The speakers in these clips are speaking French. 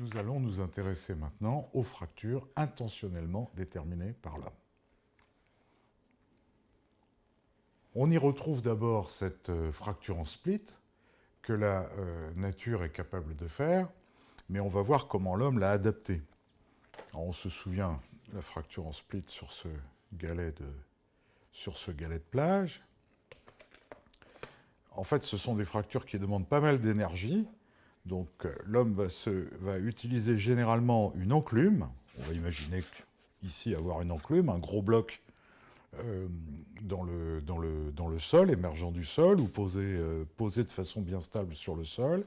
Nous allons nous intéresser maintenant aux fractures intentionnellement déterminées par l'homme. On y retrouve d'abord cette euh, fracture en split que la euh, nature est capable de faire, mais on va voir comment l'homme l'a adaptée. On se souvient la fracture en split sur ce galet de, sur ce galet de plage. En fait, ce sont des fractures qui demandent pas mal d'énergie, donc euh, l'homme va, utiliser généralement une enclume. On va imaginer ici avoir une enclume, un gros bloc euh, dans, le, sol, émergent du sol, ou posé, euh, posé, de façon bien stable sur le sol.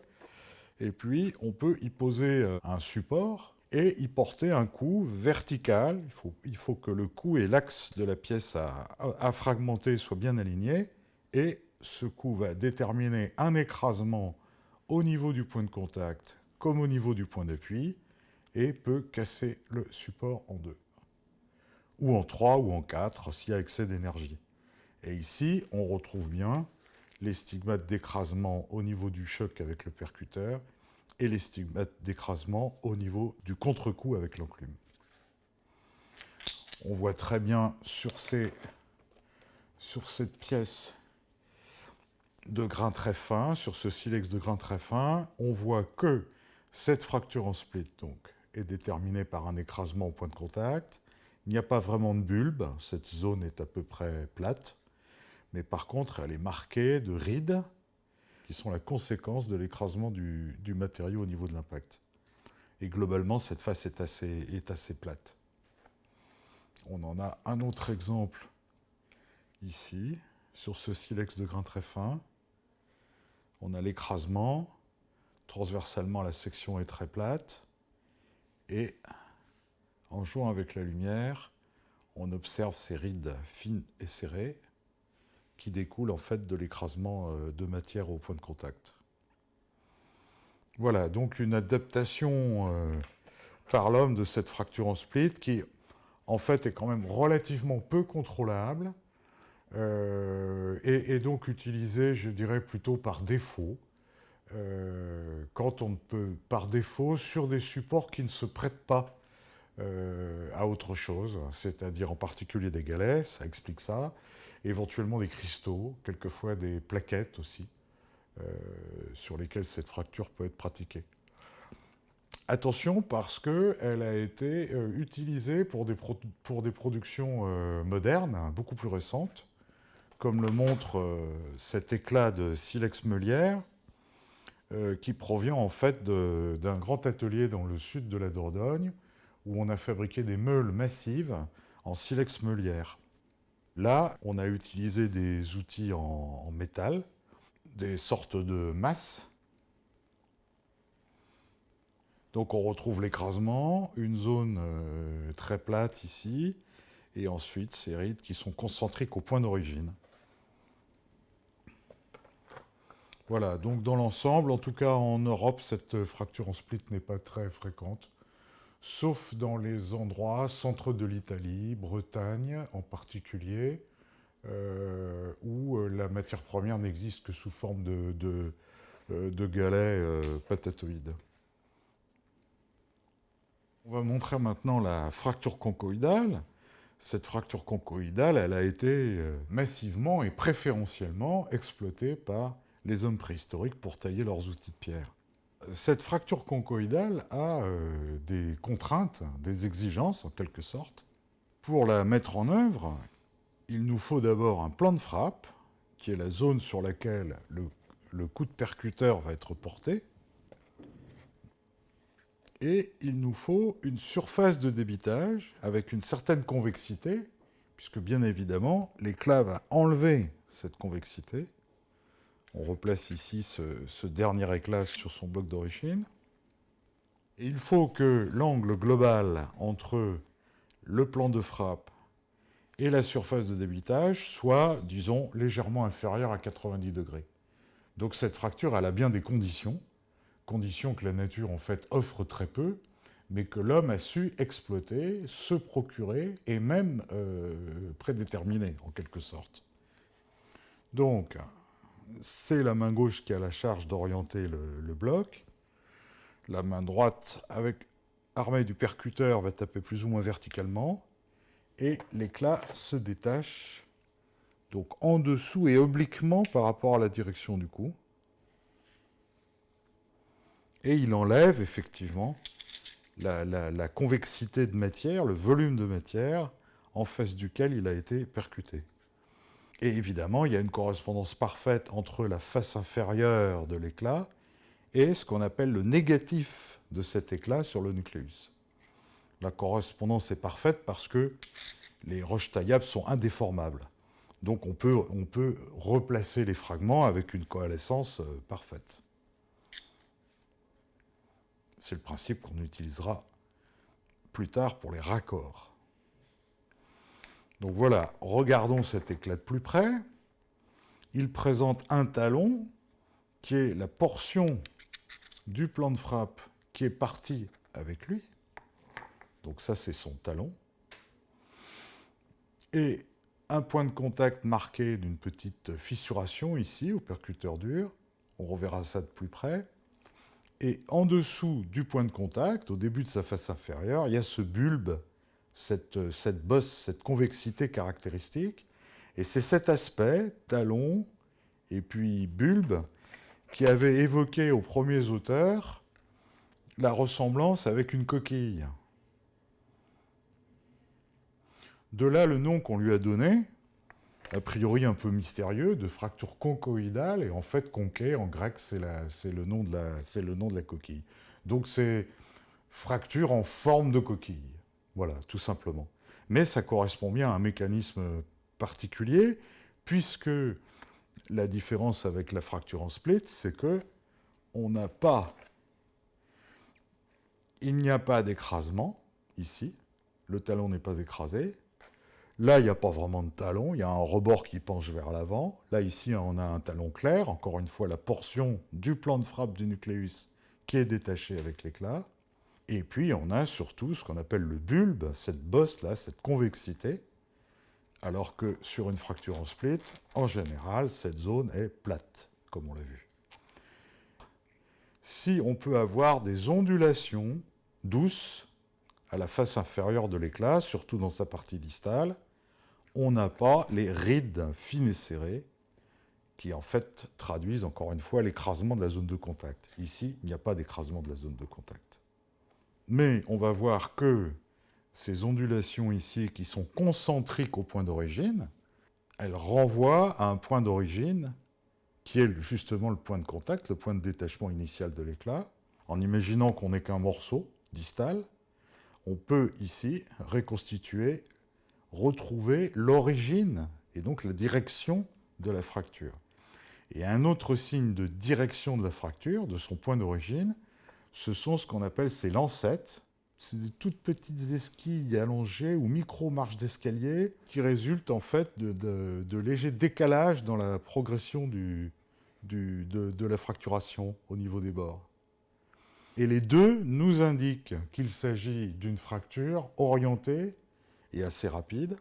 Et puis, on peut y poser un support et y porter un coup vertical. Il faut, que le coup et l'axe de la pièce à fragmenter soient bien alignés. Et ce coup va déterminer un écrasement au niveau du point de contact comme au niveau du point d'appui et peut casser le support en deux. Ou en trois ou en quatre s'il y a excès d'énergie. Et ici, on retrouve bien les stigmates d'écrasement au niveau du choc avec le percuteur et les stigmates d'écrasement au niveau du contre-coup avec l'enclume. On voit très bien sur, ces, sur cette pièce de grain très fin, sur ce silex de grain très fin, on voit que cette fracture en split donc, est déterminée par un écrasement au point de contact. Il n'y a pas vraiment de bulbe, cette zone est à peu près plate, mais par contre elle est marquée de rides qui sont la conséquence de l'écrasement du, matériau au niveau de l'impact. Et globalement, cette face est assez, est assez plate. On en a un autre exemple ici, sur ce silex de grain très fin on a l'écrasement, transversalement la section est très plate, et en jouant avec la lumière, on observe ces rides fines et serrées qui découlent en fait de l'écrasement euh, de matière au point de contact. Voilà, donc une adaptation euh, par l'homme de cette fracture en split qui en fait est quand même relativement peu contrôlable, euh, et, donc utilisé, je dirais, plutôt par défaut, euh, quand on peut, par défaut, sur des supports qui ne se prêtent pas euh, à autre chose, c'est-à-dire en particulier des galets, ça explique ça, éventuellement des cristaux, quelquefois des plaquettes aussi, sur lesquelles cette fracture peut être pratiquée. Attention parce qu'elle a été utilisée pour des, pour des productions modernes, beaucoup plus récentes, comme le montre euh, cet éclat de silex meulière, euh, qui provient en fait d'un grand atelier dans le sud de la Dordogne, où on a fabriqué des meules massives en silex meulière. Là, on a utilisé des outils en, métal, des sortes de masses. Donc on retrouve l'écrasement, une zone euh, très plate ici, et ensuite ces rides qui sont concentriques au point d'origine. Voilà, donc dans l'ensemble, en tout cas en Europe, cette fracture en split n'est pas très fréquente, sauf dans les endroits centre de l'Italie, Bretagne en particulier, euh, où euh, la matière première n'existe que sous forme de, euh, galets patatoïdes. On va montrer maintenant la fracture conchoïdale. Cette fracture conchoïdale, elle a été massivement et préférentiellement exploitée par les hommes préhistoriques pour tailler leurs outils de pierre. Cette fracture conchoïdale a euh, des contraintes, des exigences en quelque sorte. Pour la mettre en œuvre, il nous faut d'abord un plan de frappe, qui est la zone sur laquelle le, le coup de percuteur va être porté, et il nous faut une surface de débitage avec une certaine convexité, puisque bien évidemment, l'éclat va enlever cette convexité, on replace ici ce, dernier éclat sur son bloc d'origine. Il faut que l'angle global entre le plan de frappe et la surface de débitage soit, disons, légèrement inférieur à 90 degrés. Donc cette fracture, elle a bien des conditions, conditions que la nature, en fait, offre très peu, mais que l'homme a su exploiter, se procurer, et même euh, prédéterminer, en quelque sorte. Donc, c'est la main gauche qui a la charge d'orienter le, bloc. La main droite, avec armée du percuteur, va taper plus ou moins verticalement. Et l'éclat se détache donc en dessous et obliquement par rapport à la direction du coup. Et il enlève effectivement la, la convexité de matière, le volume de matière en face duquel il a été percuté. Et évidemment, il y a une correspondance parfaite entre la face inférieure de l'éclat et ce qu'on appelle le négatif de cet éclat sur le nucléus. La correspondance est parfaite parce que les roches taillables sont indéformables. Donc on peut, on peut replacer les fragments avec une coalescence euh, parfaite. C'est le principe qu'on utilisera plus tard pour les raccords. Donc voilà, regardons cet éclat de plus près. Il présente un talon qui est la portion du plan de frappe qui est partie avec lui. Donc ça, c'est son talon. Et un point de contact marqué d'une petite fissuration ici, au percuteur dur. On reverra ça de plus près. Et en dessous du point de contact, au début de sa face inférieure, il y a ce bulbe cette, cette bosse, cette convexité caractéristique. Et c'est cet aspect, talon et puis bulbe, qui avait évoqué aux premiers auteurs la ressemblance avec une coquille. De là le nom qu'on lui a donné, a priori un peu mystérieux, de fracture conchoïdale, et en fait conché en grec c'est le nom de la coquille. Donc c'est fracture en forme de coquille. Voilà, tout simplement. Mais ça correspond bien à un mécanisme particulier, puisque la différence avec la fracture en split, c'est que on n'a pas, il n'y a pas d'écrasement ici, le talon n'est pas écrasé. Là, il n'y a pas vraiment de talon, il y a un rebord qui penche vers l'avant. Là, ici, on a un talon clair, encore une fois, la portion du plan de frappe du nucléus qui est détachée avec l'éclat. Et puis, on a surtout ce qu'on appelle le bulbe, cette bosse-là, cette convexité, alors que sur une fracture en split, en général, cette zone est plate, comme on l'a vu. Si on peut avoir des ondulations douces à la face inférieure de l'éclat, surtout dans sa partie distale, on n'a pas les rides fines et serrées qui en fait traduisent encore une fois l'écrasement de la zone de contact. Ici, il n'y a pas d'écrasement de la zone de contact. Mais on va voir que ces ondulations ici, qui sont concentriques au point d'origine, elles renvoient à un point d'origine qui est justement le point de contact, le point de détachement initial de l'éclat. En imaginant qu'on n'est qu'un morceau distal, on peut ici reconstituer, retrouver l'origine et donc la direction de la fracture. Et un autre signe de direction de la fracture, de son point d'origine, ce sont ce qu'on appelle ces lancettes. C'est des toutes petites esquilles allongées ou micro-marches d'escalier qui résultent en fait de, légers décalages dans la progression de, de la fracturation au niveau des bords. Et les deux nous indiquent qu'il s'agit d'une fracture orientée et assez rapide.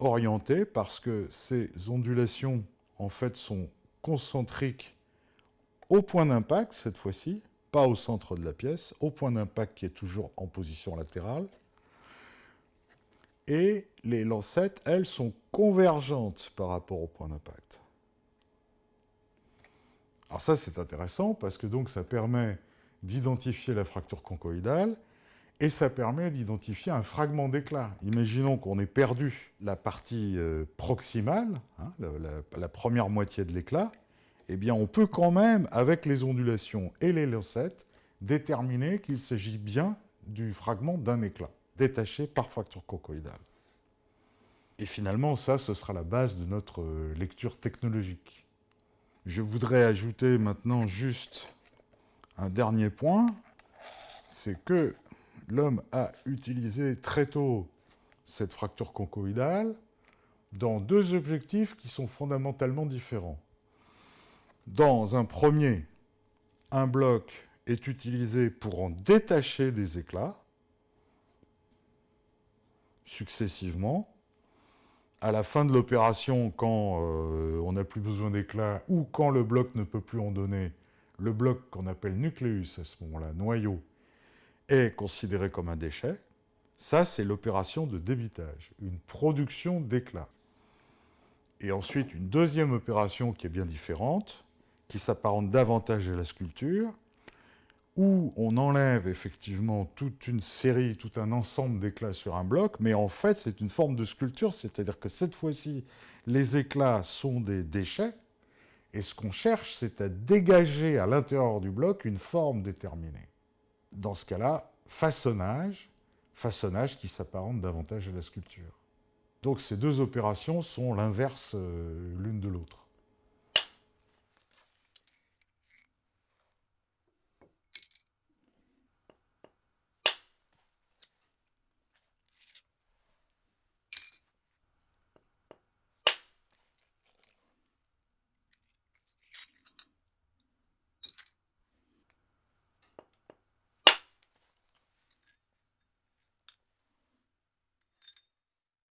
Orientée parce que ces ondulations en fait sont concentriques au point d'impact cette fois-ci, pas au centre de la pièce, au point d'impact qui est toujours en position latérale. Et les lancettes, elles, sont convergentes par rapport au point d'impact. Alors ça, c'est intéressant parce que ça permet d'identifier la fracture conchoïdale et ça permet d'identifier un fragment d'éclat. Imaginons qu'on ait perdu la partie euh, proximale, hein, la première moitié de l'éclat, eh bien, on peut quand même, avec les ondulations et les lancettes, déterminer qu'il s'agit bien du fragment d'un éclat, détaché par fracture conchoïdale. Et finalement, ça, ce sera la base de notre euh, lecture technologique. Je voudrais ajouter maintenant juste un dernier point, c'est que l'homme a utilisé très tôt cette fracture conchoïdale dans deux objectifs qui sont fondamentalement différents. Dans un premier, un bloc est utilisé pour en détacher des éclats successivement. À la fin de l'opération, quand euh, on n'a plus besoin d'éclats ou quand le bloc ne peut plus en donner, le bloc qu'on appelle nucléus à ce moment-là, noyau, est considéré comme un déchet, ça c'est l'opération de débitage, une production d'éclat. Et ensuite, une deuxième opération qui est bien différente, qui s'apparente davantage à la sculpture, où on enlève effectivement toute une série, tout un ensemble d'éclats sur un bloc, mais en fait c'est une forme de sculpture, c'est-à-dire que cette fois-ci, les éclats sont des déchets, et ce qu'on cherche, c'est à dégager à l'intérieur du bloc une forme déterminée. Dans ce cas-là, façonnage, façonnage qui s'apparente davantage à la sculpture. Donc ces deux opérations sont l'inverse euh, l'une de l'autre.